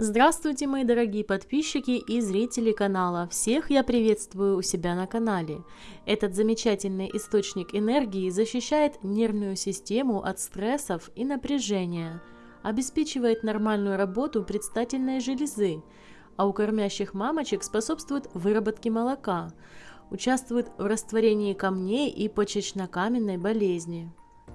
Здравствуйте, мои дорогие подписчики и зрители канала. Всех я приветствую у себя на канале. Этот замечательный источник энергии защищает нервную систему от стрессов и напряжения, обеспечивает нормальную работу предстательной железы, а у кормящих мамочек способствует выработке молока, участвует в растворении камней и почечно-каменной болезни.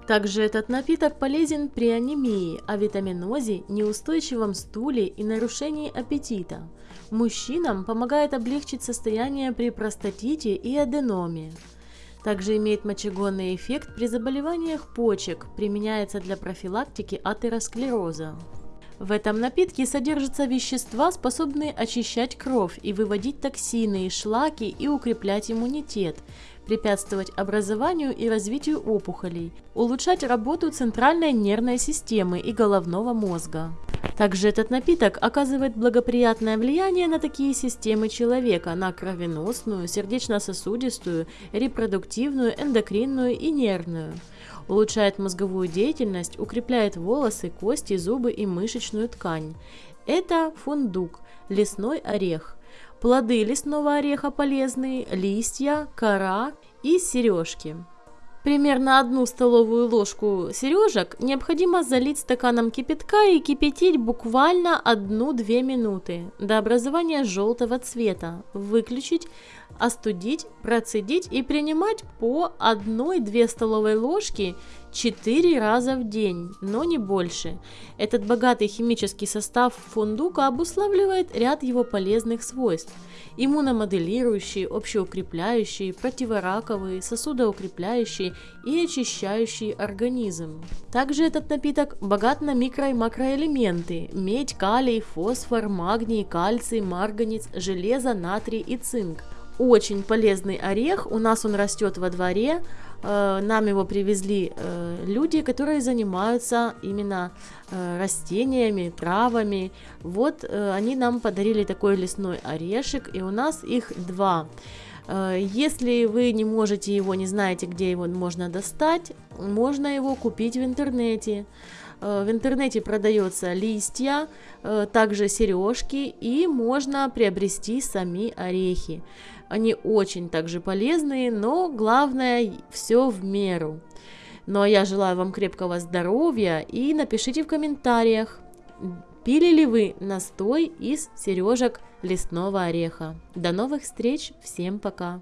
Также этот напиток полезен при анемии, авитаминозе, неустойчивом стуле и нарушении аппетита. Мужчинам помогает облегчить состояние при простатите и аденоме. Также имеет мочегонный эффект при заболеваниях почек, применяется для профилактики атеросклероза. В этом напитке содержатся вещества, способные очищать кровь и выводить токсины и шлаки и укреплять иммунитет, препятствовать образованию и развитию опухолей, улучшать работу центральной нервной системы и головного мозга. Также этот напиток оказывает благоприятное влияние на такие системы человека, на кровеносную, сердечно-сосудистую, репродуктивную, эндокринную и нервную. Улучшает мозговую деятельность, укрепляет волосы, кости, зубы и мышечную ткань. Это фундук, лесной орех. Плоды лесного ореха полезные, листья, кора и сережки. Примерно одну столовую ложку сережек необходимо залить стаканом кипятка и кипятить буквально 1-2 минуты до образования желтого цвета. Выключить, остудить, процедить и принимать по 1-2 столовой ложки 4 раза в день, но не больше. Этот богатый химический состав фундука обуславливает ряд его полезных свойств. Иммуномоделирующие, общеукрепляющие, противораковые, сосудоукрепляющие и очищающие организм. Также этот напиток богат на микро- и макроэлементы – медь, калий, фосфор, магний, кальций, марганец, железо, натрий и цинк. Очень полезный орех, у нас он растет во дворе, Э, нам его привезли э, люди, которые занимаются именно э, растениями, травами. Вот они нам подарили такой лесной орешек, и у нас их два. Если вы не можете его, не знаете, где его можно достать, можно его купить в интернете. В интернете продается листья, также сережки и можно приобрести сами орехи. Они очень также полезные, но главное все в меру. Ну а я желаю вам крепкого здоровья и напишите в комментариях, пили ли вы настой из сережек лесного ореха. До новых встреч, всем пока!